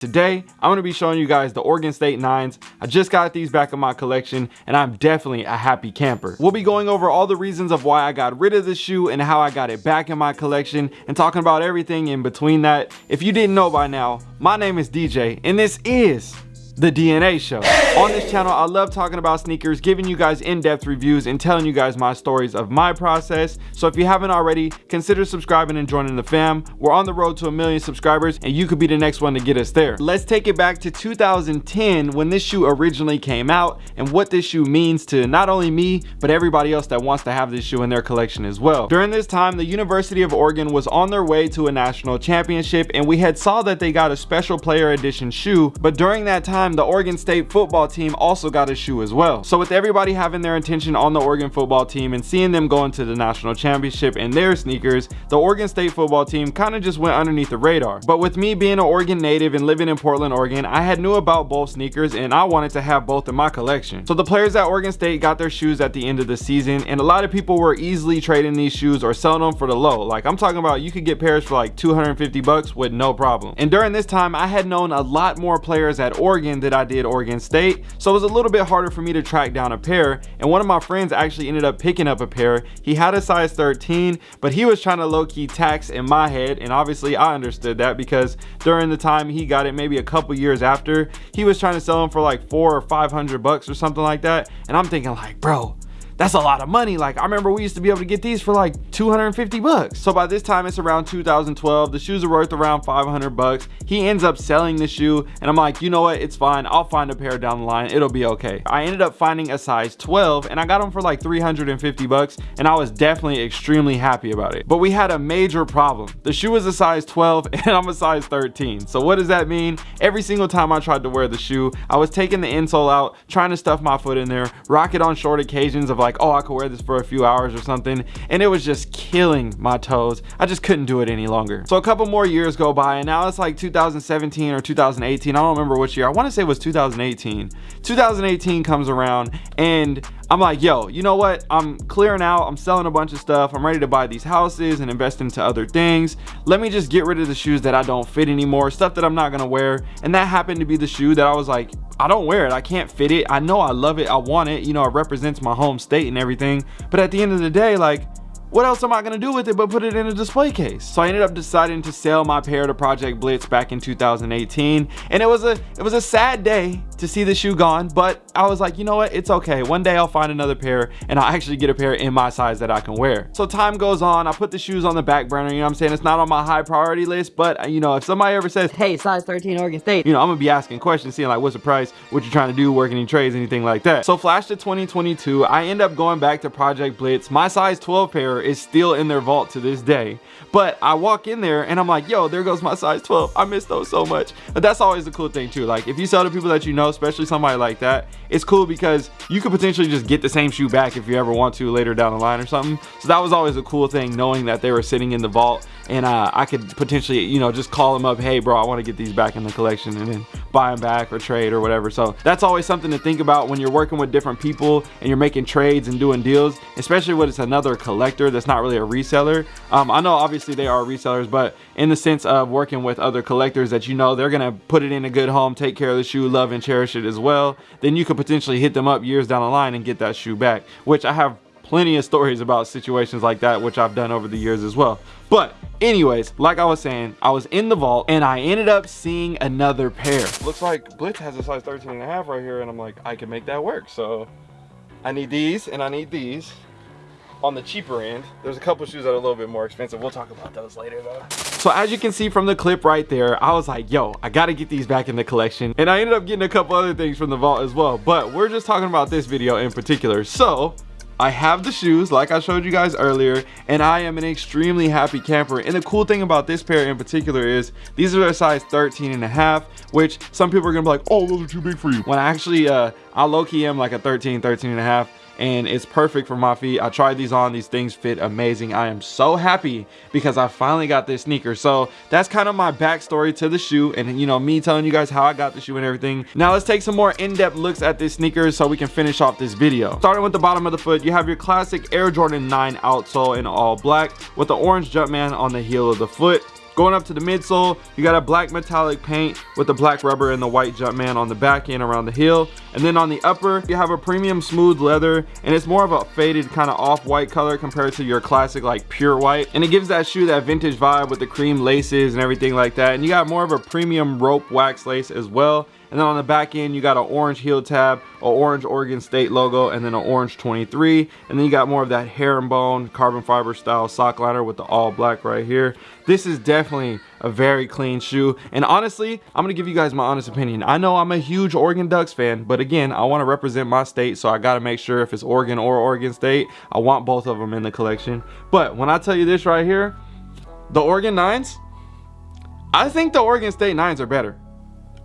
Today, I'm to be showing you guys the Oregon State 9s. I just got these back in my collection and I'm definitely a happy camper. We'll be going over all the reasons of why I got rid of the shoe and how I got it back in my collection and talking about everything in between that. If you didn't know by now, my name is DJ and this is the DNA Show. On this channel, I love talking about sneakers, giving you guys in-depth reviews and telling you guys my stories of my process. So if you haven't already, consider subscribing and joining the fam. We're on the road to a million subscribers and you could be the next one to get us there. Let's take it back to 2010 when this shoe originally came out and what this shoe means to not only me, but everybody else that wants to have this shoe in their collection as well. During this time, the University of Oregon was on their way to a national championship and we had saw that they got a special player edition shoe, but during that time, time, the Oregon State football team also got a shoe as well. So with everybody having their attention on the Oregon football team and seeing them going to the national championship in their sneakers, the Oregon State football team kind of just went underneath the radar. But with me being an Oregon native and living in Portland, Oregon, I had knew about both sneakers and I wanted to have both in my collection. So the players at Oregon State got their shoes at the end of the season and a lot of people were easily trading these shoes or selling them for the low. Like I'm talking about you could get pairs for like 250 bucks with no problem. And during this time, I had known a lot more players at Oregon that I did Oregon State. So it was a little bit harder for me to track down a pair. And one of my friends actually ended up picking up a pair. He had a size 13, but he was trying to low key tax in my head. And obviously I understood that because during the time he got it, maybe a couple years after, he was trying to sell them for like four or 500 bucks or something like that. And I'm thinking like, bro, that's a lot of money. Like I remember we used to be able to get these for like 250 bucks. So by this time it's around 2012. The shoes are worth around 500 bucks. He ends up selling the shoe and I'm like, you know what? It's fine. I'll find a pair down the line. It'll be okay. I ended up finding a size 12 and I got them for like 350 bucks and I was definitely extremely happy about it. But we had a major problem. The shoe was a size 12 and I'm a size 13. So what does that mean? Every single time I tried to wear the shoe, I was taking the insole out, trying to stuff my foot in there, rock it on short occasions of like like, oh, I could wear this for a few hours or something. And it was just killing my toes. I just couldn't do it any longer. So a couple more years go by and now it's like 2017 or 2018. I don't remember which year. I want to say it was 2018. 2018 comes around and I'm like, yo, you know what? I'm clearing out. I'm selling a bunch of stuff. I'm ready to buy these houses and invest into other things. Let me just get rid of the shoes that I don't fit anymore, stuff that I'm not gonna wear. And that happened to be the shoe that I was like, I don't wear it. I can't fit it. I know I love it. I want it. You know, it represents my home state and everything. But at the end of the day, like, what else am I gonna do with it but put it in a display case? So I ended up deciding to sell my pair to Project Blitz back in 2018. And it was a it was a sad day to see the shoe gone, but I was like, you know what? It's okay. One day I'll find another pair and I'll actually get a pair in my size that I can wear. So time goes on. I put the shoes on the back burner. You know what I'm saying? It's not on my high priority list, but uh, you know, if somebody ever says, hey, size 13 Oregon State, you know, I'm gonna be asking questions, seeing like, what's the price? What you trying to do? Working any trades, anything like that. So flash to 2022, I end up going back to Project Blitz. My size 12 pair is still in their their vault to this day. But I walk in there and I'm like, yo, there goes my size 12. I miss those so much. But that's always the cool thing too. Like if you sell to people that you know, especially somebody like that, it's cool because you could potentially just get the same shoe back if you ever want to later down the line or something. So that was always a cool thing knowing that they were sitting in the vault and uh, I could potentially, you know, just call them up, hey bro, I want to get these back in the collection and then buy them back or trade or whatever. So that's always something to think about when you're working with different people and you're making trades and doing deals, especially when it's another collector that's not really a reseller. Um, I know obviously they are resellers, but in the sense of working with other collectors that you know they're gonna put it in a good home, take care of the shoe, love and cherish it as well, then you could potentially hit them up years down the line and get that shoe back, which I have plenty of stories about situations like that, which I've done over the years as well. But anyways, like I was saying, I was in the vault and I ended up seeing another pair. Looks like Blitz has a size 13 and a half right here. And I'm like, I can make that work. So I need these and I need these on the cheaper end. There's a couple shoes that are a little bit more expensive. We'll talk about those later though. So as you can see from the clip right there, I was like, yo, I gotta get these back in the collection. And I ended up getting a couple other things from the vault as well. But we're just talking about this video in particular. So I have the shoes like I showed you guys earlier and I am an extremely happy camper. And the cool thing about this pair in particular is these are a size 13 and a half which some people are gonna be like oh those are too big for you. When I actually uh I low-key am like a 13 13 and a half and it's perfect for my feet. I tried these on, these things fit amazing. I am so happy because I finally got this sneaker. So that's kind of my backstory to the shoe and you know, me telling you guys how I got the shoe and everything. Now let's take some more in-depth looks at this sneaker so we can finish off this video. Starting with the bottom of the foot, you have your classic Air Jordan 9 outsole in all black with the orange Jumpman on the heel of the foot. Going up to the midsole, you got a black metallic paint with the black rubber and the white Jumpman on the back end around the heel. And then on the upper, you have a premium smooth leather and it's more of a faded kind of off-white color compared to your classic like pure white. And it gives that shoe that vintage vibe with the cream laces and everything like that. And you got more of a premium rope wax lace as well. And then on the back end, you got an orange heel tab, an orange Oregon State logo, and then an orange 23. And then you got more of that herringbone carbon fiber style sock liner with the all black right here. This is definitely a very clean shoe. And honestly, I'm gonna give you guys my honest opinion. I know I'm a huge Oregon Ducks fan, but again, I wanna represent my state, so I gotta make sure if it's Oregon or Oregon State, I want both of them in the collection. But when I tell you this right here, the Oregon Nines, I think the Oregon State Nines are better.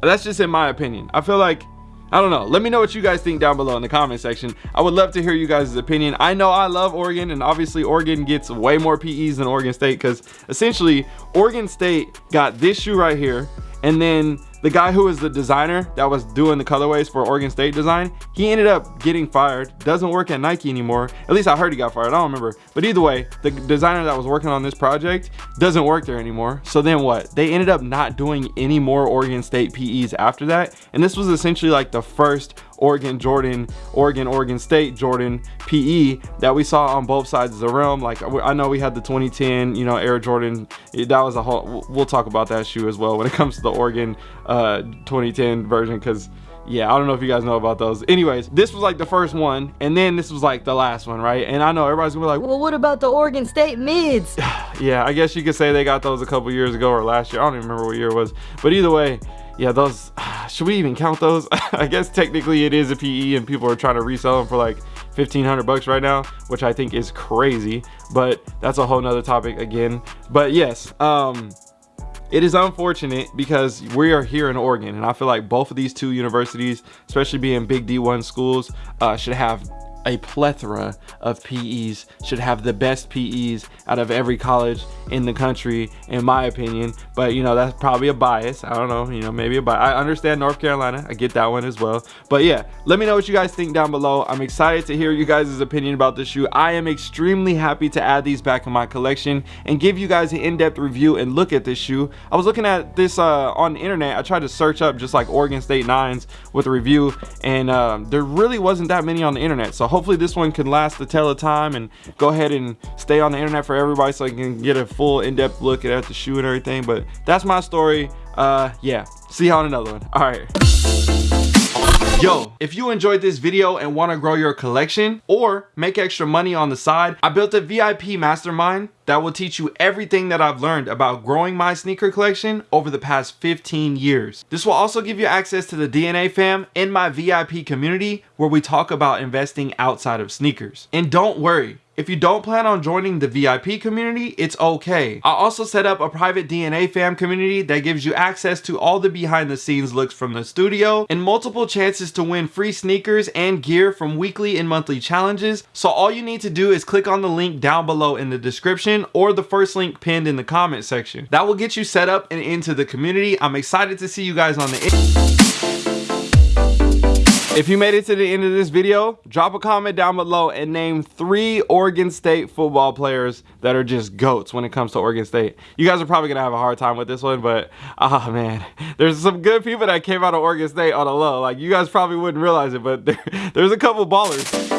That's just in my opinion. I feel like, I don't know. Let me know what you guys think down below in the comment section. I would love to hear you guys' opinion. I know I love Oregon and obviously Oregon gets way more PEs than Oregon State because essentially Oregon State got this shoe right here and then the guy who was the designer that was doing the colorways for Oregon State design, he ended up getting fired. Doesn't work at Nike anymore. At least I heard he got fired. I don't remember. But either way, the designer that was working on this project doesn't work there anymore. So then what? They ended up not doing any more Oregon State PEs after that. And this was essentially like the first Oregon Jordan, Oregon, Oregon State Jordan PE that we saw on both sides of the realm. Like I know we had the 2010, you know, Air Jordan. That was a whole, we'll talk about that shoe as well when it comes to the Oregon uh, 2010 version because yeah i don't know if you guys know about those. Anyways this was like the first one and then this was like the last one right? And i know everybody's gonna be like well what about the oregon state mids? Yeah i guess you could say they got those a couple years ago or last year. I don't even remember what year it was. But either way yeah those should we even count those? I guess technically it is a pe and people are trying to resell them for like 1500 bucks right now which i think is crazy but that's a whole nother topic again. But yes um it is unfortunate because we are here in Oregon and I feel like both of these two universities, especially being big D1 schools, uh, should have a plethora of PEs, should have the best PEs out of every college in the country, in my opinion. But you know, that's probably a bias. I don't know, you know, maybe a bias. I understand North Carolina. I get that one as well. But yeah, let me know what you guys think down below. I'm excited to hear you guys' opinion about this shoe. I am extremely happy to add these back in my collection and give you guys an in-depth review and look at this shoe. I was looking at this uh, on the internet. I tried to search up just like Oregon State Nines with a review and um, there really wasn't that many on the internet. So hopefully this one can last the tell of time and go ahead and stay on the internet for everybody so I can get a full in-depth look at the shoe and everything. But that's my story. Uh, yeah, see you on another one. All right. Yo, if you enjoyed this video and want to grow your collection or make extra money on the side, I built a VIP mastermind that will teach you everything that I've learned about growing my sneaker collection over the past 15 years. This will also give you access to the DNA fam in my VIP community where we talk about investing outside of sneakers. And don't worry, if you don't plan on joining the VIP community, it's okay. I also set up a private DNA fam community that gives you access to all the behind the scenes looks from the studio and multiple chances to win free sneakers and gear from weekly and monthly challenges. So all you need to do is click on the link down below in the description or the first link pinned in the comment section. That will get you set up and into the community. I'm excited to see you guys on the if you made it to the end of this video, drop a comment down below and name three Oregon State football players that are just GOATs when it comes to Oregon State. You guys are probably going to have a hard time with this one, but oh man, there's some good people that came out of Oregon State on a low. Like you guys probably wouldn't realize it, but there, there's a couple ballers.